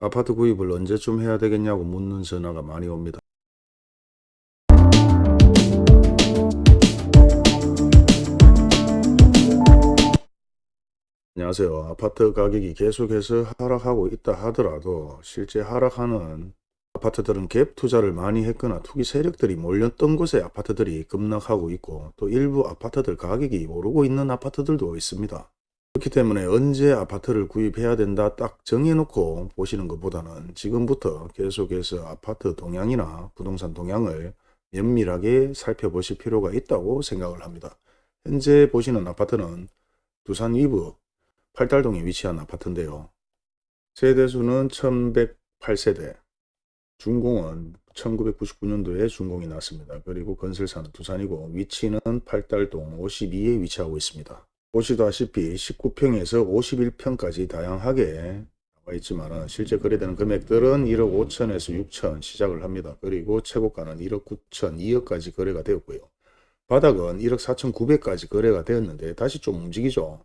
아파트 구입을 언제쯤 해야 되겠냐고 묻는 전화가 많이 옵니다. 안녕하세요. 아파트 가격이 계속해서 하락하고 있다 하더라도 실제 하락하는 아파트들은 갭 투자를 많이 했거나 투기 세력들이 몰렸던 곳에 아파트들이 급락하고 있고 또 일부 아파트들 가격이 오르고 있는 아파트들도 있습니다. 그렇기 때문에 언제 아파트를 구입해야 된다 딱 정해놓고 보시는 것보다는 지금부터 계속해서 아파트 동향이나 부동산 동향을 면밀하게 살펴보실 필요가 있다고 생각을 합니다. 현재 보시는 아파트는 두산 위브 8달동에 위치한 아파트인데요. 세대수는 1108세대, 준공은 1999년도에 준공이 났습니다. 그리고 건설사는 두산이고 위치는 8달동 52에 위치하고 있습니다. 보시다시피 19평에서 51평까지 다양하게 나와 있지만 실제 거래되는 금액들은 1억 5천에서 6천 시작을 합니다. 그리고 최고가는 1억 9천, 2억까지 거래가 되었고요. 바닥은 1억 4천 9백까지 거래가 되었는데 다시 좀 움직이죠.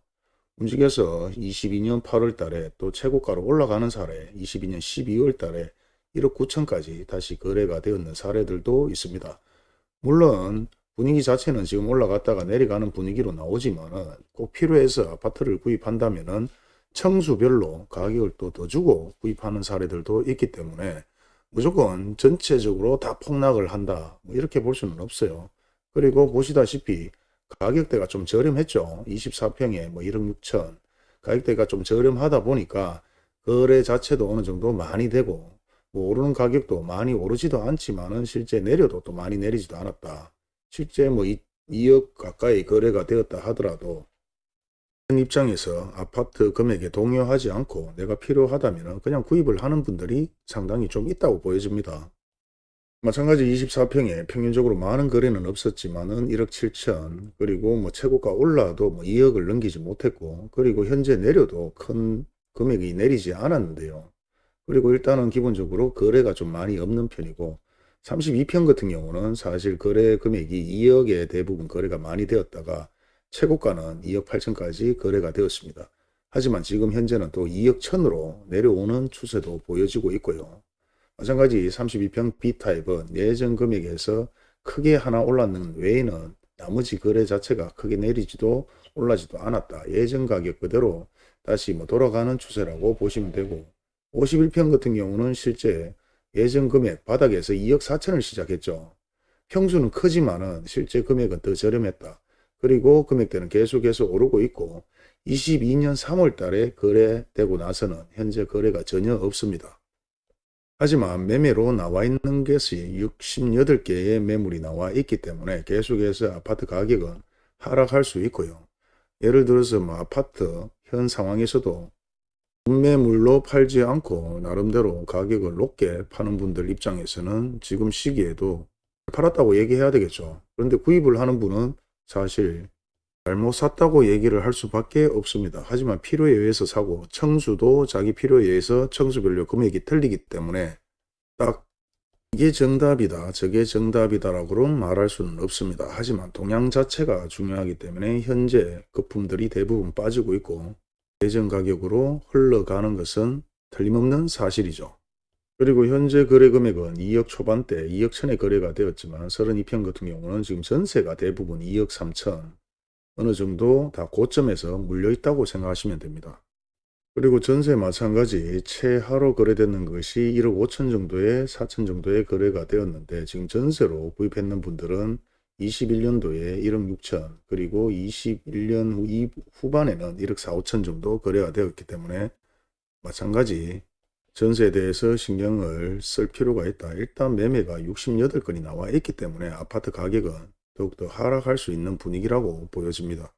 움직여서 22년 8월 달에 또 최고가로 올라가는 사례, 22년 12월 달에 1억 9천까지 다시 거래가 되었는 사례들도 있습니다. 물론 분위기 자체는 지금 올라갔다가 내려가는 분위기로 나오지만은 꼭 필요해서 아파트를 구입한다면 은 청수별로 가격을 또 더 주고 구입하는 사례들도 있기 때문에 무조건 전체적으로 다 폭락을 한다. 뭐 이렇게 볼 수는 없어요. 그리고 보시다시피 가격대가 좀 저렴했죠. 24평에 뭐 1억 6천. 가격대가 좀 저렴하다 보니까 거래 자체도 어느 정도 많이 되고 뭐 오르는 가격도 많이 오르지도 않지만 은 실제 내려도 또 많이 내리지도 않았다. 실제 뭐 2, 2억 가까이 거래가 되었다 하더라도 현 입장에서 아파트 금액에 동요하지 않고 내가 필요하다면 그냥 구입을 하는 분들이 상당히 좀 있다고 보여집니다. 마찬가지 24평에 평균적으로 많은 거래는 없었지만 은 1억 7천 그리고 뭐 최고가 올라도 뭐 2억을 넘기지 못했고 그리고 현재 내려도 큰 금액이 내리지 않았는데요. 그리고 일단은 기본적으로 거래가 좀 많이 없는 편이고 32평 같은 경우는 사실 거래 금액이 2억에 대부분 거래가 많이 되었다가 최고가는 2억 8천까지 거래가 되었습니다. 하지만 지금 현재는 또 2억 천으로 내려오는 추세도 보여지고 있고요. 마찬가지 32평 B타입은 예전 금액에서 크게 하나 올랐는 외에는 나머지 거래 자체가 크게 내리지도 올라지도 않았다. 예전 가격 그대로 다시 뭐 돌아가는 추세라고 보시면 되고 51평 같은 경우는 실제 예전 금액 바닥에서 2억 4천을 시작했죠. 평수는 크지만은 실제 금액은 더 저렴했다. 그리고 금액대는 계속해서 오르고 있고 22년 3월 달에 거래되고 나서는 현재 거래가 전혀 없습니다. 하지만 매매로 나와 있는 것이 68개의 매물이 나와 있기 때문에 계속해서 아파트 가격은 하락할 수 있고요. 예를 들어서 뭐 아파트 현 상황에서도 매물로 팔지 않고 나름대로 가격을 높게 파는 분들 입장에서는 지금 시기에도 팔았다고 얘기해야 되겠죠. 그런데 구입을 하는 분은 사실 잘못 샀다고 얘기를 할 수밖에 없습니다. 하지만 필요에 의해서 사고 청수도 자기 필요에 의해서 청수별로 금액이 틀리기 때문에 딱 이게 정답이다 저게 정답이다 라고는 말할 수는 없습니다. 하지만 동향 자체가 중요하기 때문에 현재 거품들이 대부분 빠지고 있고 예전 가격으로 흘러가는 것은 틀림없는 사실이죠. 그리고 현재 거래 금액은 2억 초반대 2억 천에 거래가 되었지만 32평 같은 경우는 지금 전세가 대부분 2억 3천 어느 정도 다 고점에서 물려 있다고 생각하시면 됩니다. 그리고 전세 마찬가지 최하로 거래되는 것이 1억 5천 정도에 4천 정도의 거래가 되었는데 지금 전세로 구입했는 분들은 21년도에 1억 6천 그리고 21년 후, 후반에는 1억 4, 5천 정도 거래가 되었기 때문에 마찬가지 전세에 대해서 신경을 쓸 필요가 있다. 일단 매매가 68건이 나와 있기 때문에 아파트 가격은 더욱더 하락할 수 있는 분위기라고 보여집니다.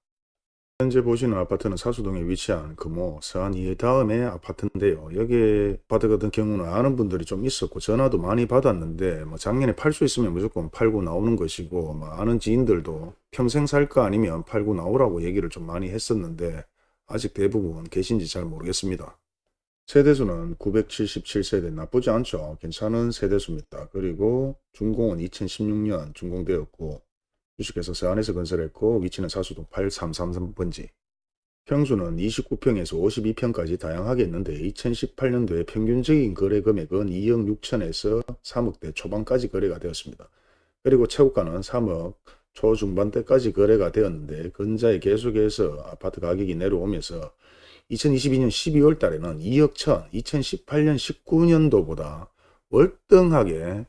현재 보시는 아파트는 사수동에 위치한 금호 서안 이 다음에 아파트인데요. 여기 아파트 같은 경우는 아는 분들이 좀 있었고 전화도 많이 받았는데 뭐 작년에 팔 수 있으면 무조건 팔고 나오는 것이고 뭐 아는 지인들도 평생 살까 아니면 팔고 나오라고 얘기를 좀 많이 했었는데 아직 대부분 계신지 잘 모르겠습니다. 세대수는 977세대 나쁘지 않죠. 괜찮은 세대수입니다. 그리고 준공은 2016년 준공되었고 주식회사 서안에서 건설했고 위치는 사수동 8333번지 평수는 29평에서 52평까지 다양하게 있는데 2018년도에 평균적인 거래 금액은 2억 6천에서 3억대 초반까지 거래가 되었습니다. 그리고 최고가는 3억 초중반대까지 거래가 되었는데 근자에 계속해서 아파트 가격이 내려오면서 2022년 12월 달에는 2억 천, 2018년 19년도보다 월등하게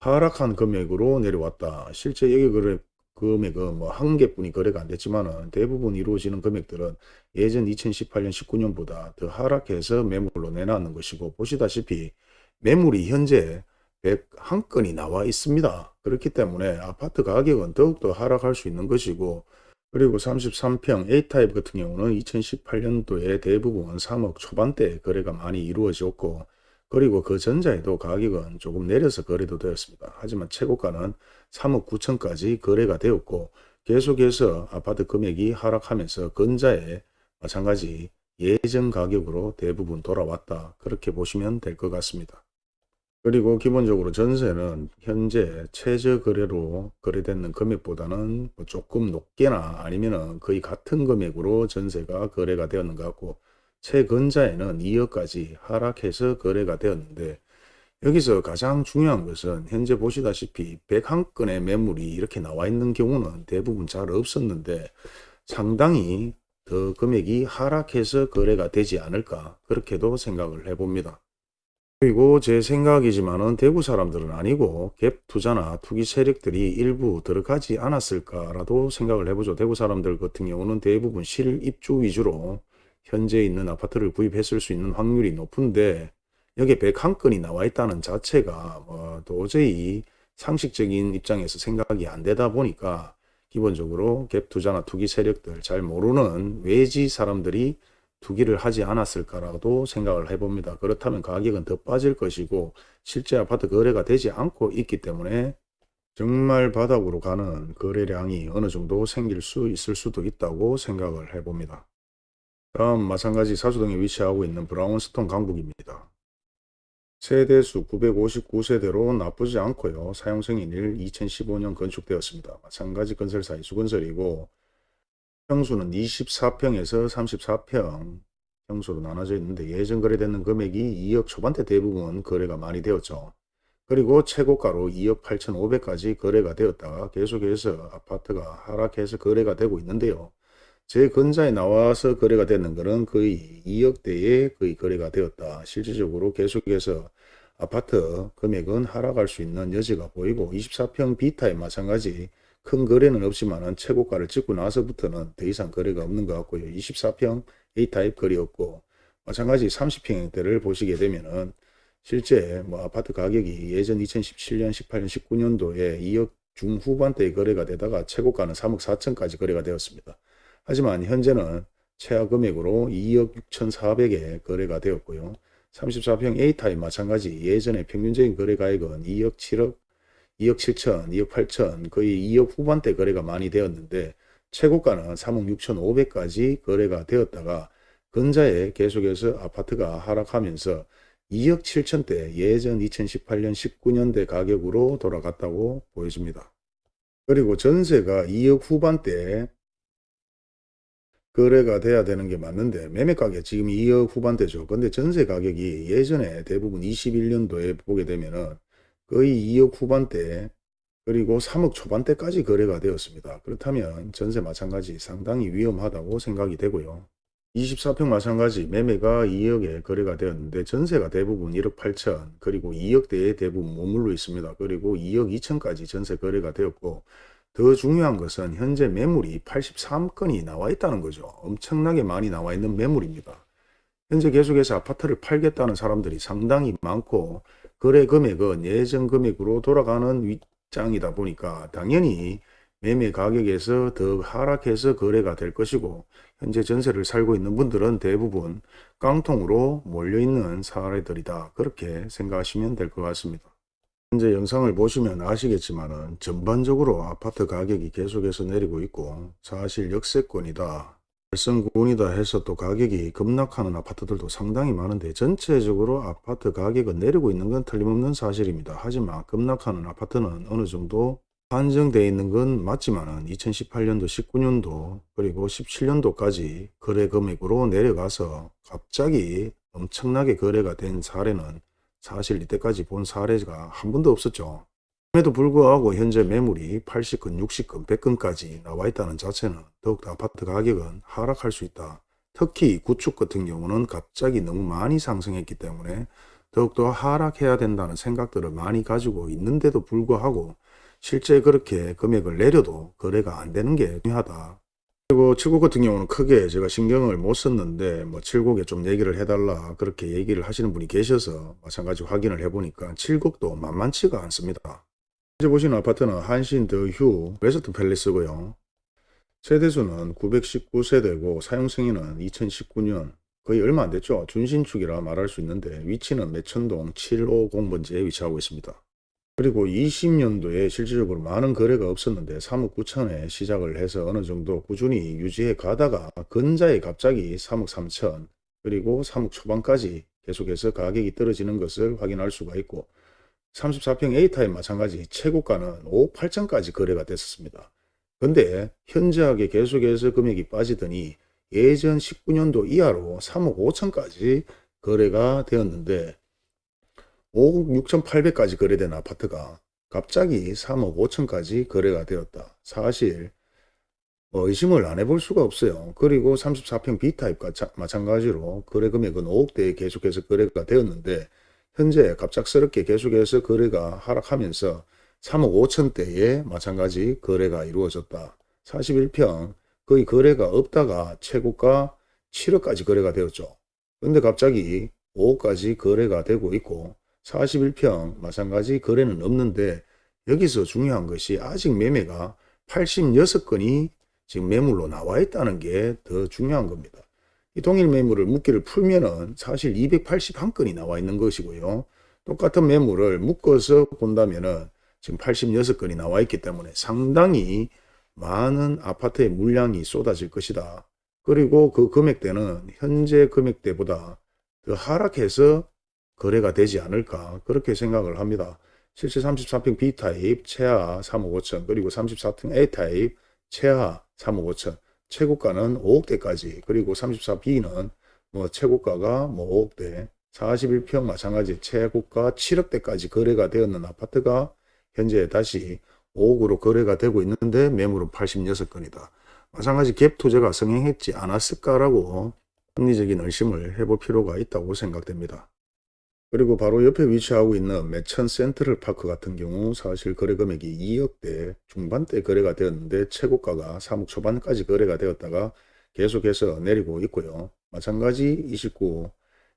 하락한 금액으로 내려왔다. 실제 여기 거래 금액은 뭐 한 개뿐이 거래가 안 됐지만은 대부분 이루어지는 금액들은 예전 2018년 19년보다 더 하락해서 매물로 내놨는 것이고 보시다시피 매물이 현재 101건이 나와 있습니다. 그렇기 때문에 아파트 가격은 더욱더 하락할 수 있는 것이고 그리고 33평 A타입 같은 경우는 2018년도에 대부분 3억 초반대 거래가 많이 이루어졌고 그리고 그 전자에도 가격은 조금 내려서 거래도 되었습니다. 하지만 최고가는 3억 9천까지 거래가 되었고 계속해서 아파트 금액이 하락하면서 근자에 마찬가지 예전 가격으로 대부분 돌아왔다. 그렇게 보시면 될 것 같습니다. 그리고 기본적으로 전세는 현재 최저 거래로 거래되는 금액보다는 뭐 조금 높게나 아니면 거의 같은 금액으로 전세가 거래가 되었는 것 같고 최근자에는 2억까지 하락해서 거래가 되었는데 여기서 가장 중요한 것은 현재 보시다시피 101건의 매물이 이렇게 나와 있는 경우는 대부분 잘 없었는데 상당히 더 금액이 하락해서 거래가 되지 않을까 그렇게도 생각을 해봅니다. 그리고 제 생각이지만 은 대구 사람들은 아니고 갭 투자나 투기 세력들이 일부 들어가지 않았을까라도 생각을 해보죠. 대구 사람들 같은 경우는 대부분 실입주 위주로 현재 있는 아파트를 구입했을 수 있는 확률이 높은데 여기에 101건이 나와 있다는 자체가 뭐 도저히 상식적인 입장에서 생각이 안 되다 보니까 기본적으로 갭 투자나 투기 세력들 잘 모르는 외지 사람들이 투기를 하지 않았을까라도 생각을 해봅니다. 그렇다면 가격은 더 빠질 것이고 실제 아파트 거래가 되지 않고 있기 때문에 정말 바닥으로 가는 거래량이 어느 정도 생길 수 있을 수도 있다고 생각을 해봅니다. 다음 마찬가지 사수동에 위치하고 있는 브라운스톤 강북입니다. 세대수 959세대로 나쁘지 않고요. 사용승인일 2015년 건축되었습니다. 마찬가지 건설사 이수건설이고 평수는 24평에서 34평 평수로 나눠져 있는데 예전 거래되는 금액이 2억 초반대 대부분 거래가 많이 되었죠. 그리고 최고가로 2억 8천5백까지 거래가 되었다가 계속해서 아파트가 하락해서 거래가 되고 있는데요. 제 근자에 나와서 거래가 되는 것은 거의 2억대에 거의 거래가 되었다. 실질적으로 계속해서 아파트 금액은 하락할 수 있는 여지가 보이고 24평 B타입 마찬가지 큰 거래는 없지만 최고가를 찍고 나서부터는 더 이상 거래가 없는 것 같고요. 24평 A타입 거래 없고 마찬가지 30평대를 보시게 되면은 실제 뭐 아파트 가격이 예전 2017년, 18년, 19년도에 2억 중후반대에 거래가 되다가 최고가는 3억 4천까지 거래가 되었습니다. 하지만 현재는 최하 금액으로 2억 6천4백에 거래가 되었고요. 34평 A타입 마찬가지 예전에 평균적인 거래 가액은 2억 7억 2억 7천, 2억 8천, 거의 2억 후반대 거래가 많이 되었는데 최고가는 3억 6천 5백까지 거래가 되었다가 근자에 계속해서 아파트가 하락하면서 2억 7천대 예전 2018년 19년대 가격으로 돌아갔다고 보여집니다. 그리고 전세가 2억 후반대 거래가 돼야 되는 게 맞는데 매매 가격 지금 2억 후반대죠. 근데 전세 가격이 예전에 대부분 21년도에 보게 되면은 거의 2억 후반대 그리고 3억 초반대까지 거래가 되었습니다. 그렇다면 전세 마찬가지 상당히 위험하다고 생각이 되고요. 24평 마찬가지 매매가 2억에 거래가 되었는데 전세가 대부분 1억 8천 그리고 2억대에 대부분 머물러 있습니다. 그리고 2억 2천까지 전세 거래가 되었고 더 중요한 것은 현재 매물이 83건이 나와 있다는 거죠. 엄청나게 많이 나와 있는 매물입니다. 현재 계속해서 아파트를 팔겠다는 사람들이 상당히 많고 거래 금액은 예전 금액으로 돌아가는 윗장이다 보니까 당연히 매매 가격에서 더 하락해서 거래가 될 것이고 현재 전세를 살고 있는 분들은 대부분 깡통으로 몰려있는 사례들이다. 그렇게 생각하시면 될 것 같습니다. 현재 영상을 보시면 아시겠지만 전반적으로 아파트 가격이 계속해서 내리고 있고 사실 역세권이다. 발성군이다 해서 또 가격이 급락하는 아파트들도 상당히 많은데 전체적으로 아파트 가격은 내리고 있는 건 틀림없는 사실입니다. 하지만 급락하는 아파트는 어느 정도 한정되어 있는 건 맞지만은 2018년도 19년도 그리고 17년도까지 거래 금액으로 내려가서 갑자기 엄청나게 거래가 된 사례는 사실 이때까지 본 사례가 한 번도 없었죠. 그럼에도 불구하고 현재 매물이 80건, 60건, 100건까지 나와 있다는 자체는 더욱더 아파트 가격은 하락할 수 있다. 특히 구축 같은 경우는 갑자기 너무 많이 상승했기 때문에 더욱더 하락해야 된다는 생각들을 많이 가지고 있는데도 불구하고 실제 그렇게 금액을 내려도 거래가 안 되는 게 중요하다. 그리고 칠곡 같은 경우는 크게 제가 신경을 못 썼는데 뭐 칠곡에 좀 얘기를 해달라 그렇게 얘기를 하시는 분이 계셔서 마찬가지 확인을 해보니까 칠곡도 만만치가 않습니다. 이제 보시는 아파트는 한신 더휴 웨스트 팰리스고요. 세대수는 919세대고 사용승인은 2019년 거의 얼마 안 됐죠. 준신축이라 말할 수 있는데 위치는 매천동 750번지에 위치하고 있습니다. 그리고 20년도에 실질적으로 많은 거래가 없었는데 3억 9천에 시작을 해서 어느 정도 꾸준히 유지해 가다가 근자에 갑자기 3억 3천 그리고 3억 초반까지 계속해서 가격이 떨어지는 것을 확인할 수가 있고 34평 A타입 마찬가지 최고가는 5억 8천까지 거래가 됐었습니다. 근데 현저하게 계속해서 금액이 빠지더니 예전 19년도 이하로 3억 5천까지 거래가 되었는데 5억 6천8백까지 거래된 아파트가 갑자기 3억 5천까지 거래가 되었다. 사실 뭐 의심을 안 해볼 수가 없어요. 그리고 34평 B타입과 마찬가지로 거래 금액은 5억대에 계속해서 거래가 되었는데 현재 갑작스럽게 계속해서 거래가 하락하면서 3억 5천대에 마찬가지 거래가 이루어졌다. 41평 거의 거래가 없다가 최고가 7억까지 거래가 되었죠. 근데 갑자기 5억까지 거래가 되고 있고 41평 마찬가지 거래는 없는데 여기서 중요한 것이 아직 매매가 86건이 지금 매물로 나와 있다는 게 더 중요한 겁니다. 이 동일 매물을 묶기를 풀면은 사실 281건이 나와 있는 것이고요. 똑같은 매물을 묶어서 본다면은 지금 86건이 나와 있기 때문에 상당히 많은 아파트의 물량이 쏟아질 것이다. 그리고 그 금액대는 현재 금액대보다 더 하락해서 거래가 되지 않을까 그렇게 생각을 합니다. 실제 33평 B타입 최하 3억 5천 그리고 34평 A타입 최하 3억 5천 최고가는 5억대까지 그리고 34B는 뭐 최고가가 뭐 5억대 41평 마찬가지 최고가 7억대까지 거래가 되었는 아파트가 현재 다시 5억으로 거래가 되고 있는데 매물은 86건이다. 마찬가지 갭 투자가 성행했지 않았을까라고 합리적인 의심을 해볼 필요가 있다고 생각됩니다. 그리고 바로 옆에 위치하고 있는 매천 센트럴 파크 같은 경우 사실 거래 금액이 2억대 중반대 거래가 되었는데 최고가가 3억 초반까지 거래가 되었다가 계속해서 내리고 있고요. 마찬가지 29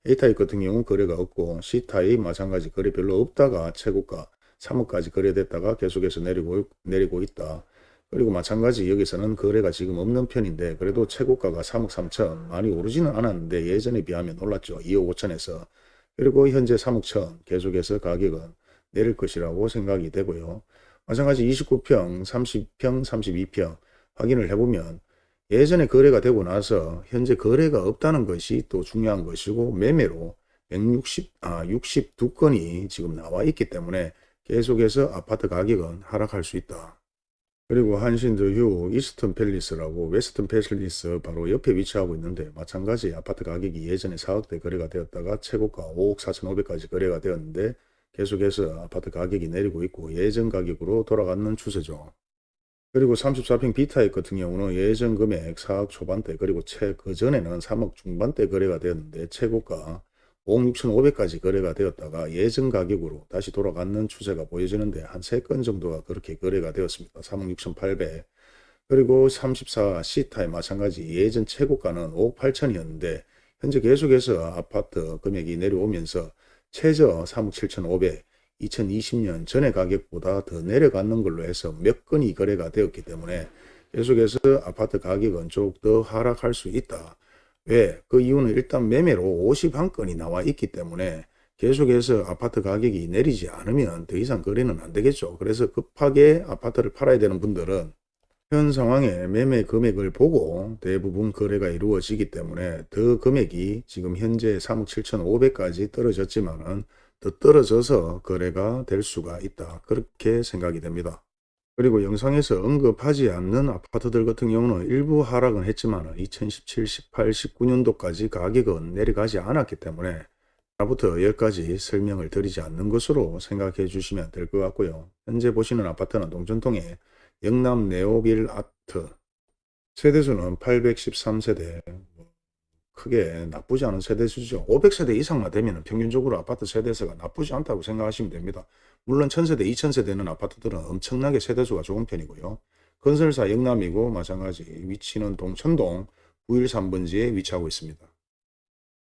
A타입 같은 경우 거래가 없고 C타입 마찬가지 거래 별로 없다가 최고가 3억까지 거래됐다가 계속해서 내리고, 내리고 있다. 그리고 마찬가지 여기서는 거래가 지금 없는 편인데 그래도 최고가가 3억 3천 많이 오르지는 않았는데 예전에 비하면 올랐죠. 2억 5천에서 그리고 현재 3억 천 계속해서 가격은 내릴 것이라고 생각이 되고요. 마찬가지 29평, 30평, 32평 확인을 해보면 예전에 거래가 되고 나서 현재 거래가 없다는 것이 또 중요한 것이고 매매로 160, 아, 62건이 지금 나와 있기 때문에 계속해서 아파트 가격은 하락할 수 있다. 그리고 한신더휴 이스턴 팰리스라고 웨스턴 팰리스 바로 옆에 위치하고 있는데 마찬가지 아파트 가격이 예전에 4억대 거래가 되었다가 최고가 5억 4천5백까지 거래가 되었는데 계속해서 아파트 가격이 내리고 있고 예전 가격으로 돌아가는 추세죠. 그리고 34평 B타입 같은 경우는 예전 금액 4억 초반대 그리고 최 그전에는 3억 중반대 거래가 되었는데 최고가 5억 6천5백까지 거래가 되었다가 예전 가격으로 다시 돌아가는 추세가 보여지는데 한 3건 정도가 그렇게 거래가 되었습니다. 3억 6천8백 그리고 34C타입 마찬가지 예전 최고가는 5억 8천이었는데 현재 계속해서 아파트 금액이 내려오면서 최저 3억 7천5백 2020년 전의 가격보다 더 내려가는 걸로 해서 몇 건이 거래가 되었기 때문에 계속해서 아파트 가격은 조금 더 하락할 수 있다. 왜? 그 이유는 일단 매매로 51건이 나와 있기 때문에 계속해서 아파트 가격이 내리지 않으면 더 이상 거래는 안 되겠죠. 그래서 급하게 아파트를 팔아야 되는 분들은 현 상황에 매매 금액을 보고 대부분 거래가 이루어지기 때문에 더 금액이 지금 현재 3억 7천5백까지 떨어졌지만 은 더 떨어져서 거래가 될 수가 있다. 그렇게 생각이 됩니다. 그리고 영상에서 언급하지 않는 아파트들 같은 경우는 일부 하락은 했지만 2017, 18, 19년도까지 가격은 내려가지 않았기 때문에 하나부터 열까지 설명을 드리지 않는 것으로 생각해 주시면 될 것 같고요. 현재 보시는 아파트는 동전동의 영남 네오빌 아트 세대수는 813세대 크게 나쁘지 않은 세대 수죠. 500세대 이상만 되면 평균적으로 아파트 세대수가 나쁘지 않다고 생각하시면 됩니다. 물론 1000세대, 2000세대는 아파트들은 엄청나게 세대수가 좋은 편이고요. 건설사 영남이고 마찬가지 위치는 동천동 913번지에 위치하고 있습니다.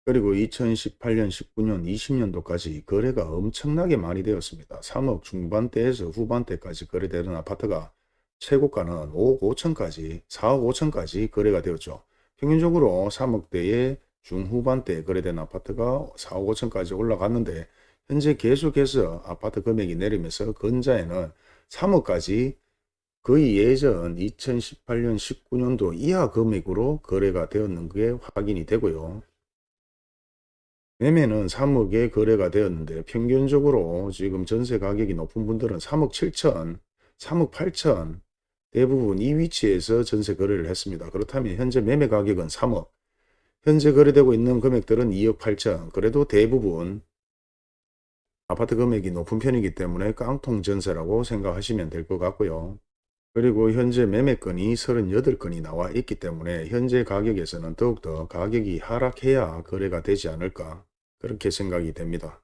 그리고 2018년, 19년, 20년도까지 거래가 엄청나게 많이 되었습니다. 3억 중반대에서 후반대까지 거래되는 아파트가 최고가는 5억 5천까지 4억 5천까지 거래가 되었죠. 평균적으로 3억대에 중후반대에 거래된 아파트가 4억 5천까지 올라갔는데 현재 계속해서 아파트 금액이 내리면서 근자에는 3억까지 거의 예전 2018년 19년도 이하 금액으로 거래가 되었는 게 확인이 되고요. 매매는 3억에 거래가 되었는데 평균적으로 지금 전세 가격이 높은 분들은 3억 7천, 3억 8천 대부분 이 위치에서 전세 거래를 했습니다. 그렇다면 현재 매매 가격은 3억, 현재 거래되고 있는 금액들은 2억 8천, 그래도 대부분 아파트 금액이 높은 편이기 때문에 깡통 전세라고 생각하시면 될 것 같고요. 그리고 현재 매매건이 38건이 나와 있기 때문에 현재 가격에서는 더욱더 가격이 하락해야 거래가 되지 않을까 그렇게 생각이 됩니다.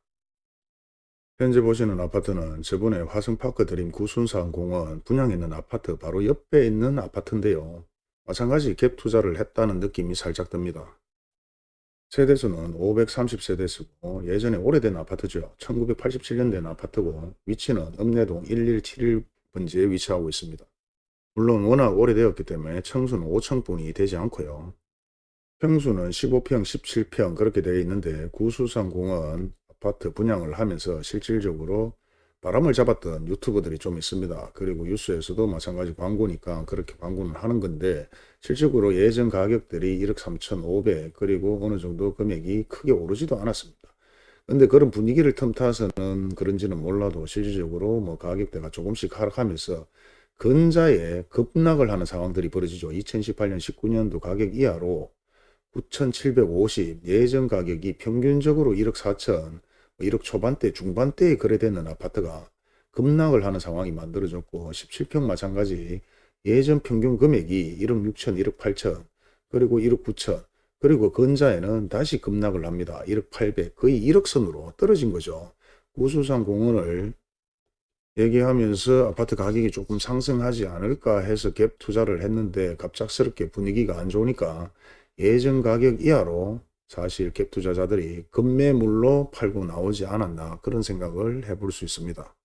현재 보시는 아파트는 저번에 화성파크 드림 구순산 공원 분양했는 아파트 바로 옆에 있는 아파트인데요. 마찬가지 갭 투자를 했다는 느낌이 살짝 듭니다. 세대수는 530세대수고 예전에 오래된 아파트죠. 1987년 된 아파트고 위치는 읍내동 1171번지에 위치하고 있습니다. 물론 워낙 오래되었기 때문에 청수는 5층분이 되지 않고요. 평수는 15평, 17평 그렇게 되어 있는데 구수산공원 아파트 분양을 하면서 실질적으로 바람을 잡았던 유튜버들이 좀 있습니다. 그리고 뉴스에서도 마찬가지 광고니까 그렇게 광고는 하는 건데 실질적으로 예전 가격들이 1억 3천5백 그리고 어느 정도 금액이 크게 오르지도 않았습니다. 근데 그런 분위기를 틈타서는 그런지는 몰라도 실질적으로 뭐 가격대가 조금씩 하락하면서 근자에 급락을 하는 상황들이 벌어지죠. 2018년 19년도 가격 이하로 9,750 예전 가격이 평균적으로 1억 4천 1억 초반대 중반대에 거래되는 아파트가 급락을 하는 상황이 만들어졌고 17평 마찬가지 예전 평균 금액이 1억 6천 1억 8천 그리고 1억 9천 그리고 근자에는 다시 급락을 합니다. 1억 8백 거의 1억 선으로 떨어진 거죠. 구수산 공원을 얘기하면서 아파트 가격이 조금 상승하지 않을까 해서 갭 투자를 했는데 갑작스럽게 분위기가 안 좋으니까 예전 가격 이하로 사실 갭 투자자들이 급매물로 팔고 나오지 않았나 그런 생각을 해볼 수 있습니다.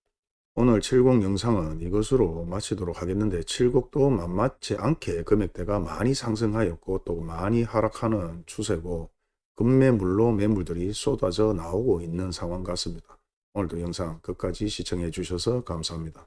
오늘 70 영상은 이것으로 마치도록 하겠는데 70도 만만치 않게 금액대가 많이 상승하였고 또 많이 하락하는 추세고 급매물로 매물들이 쏟아져 나오고 있는 상황 같습니다. 오늘도 영상 끝까지 시청해 주셔서 감사합니다.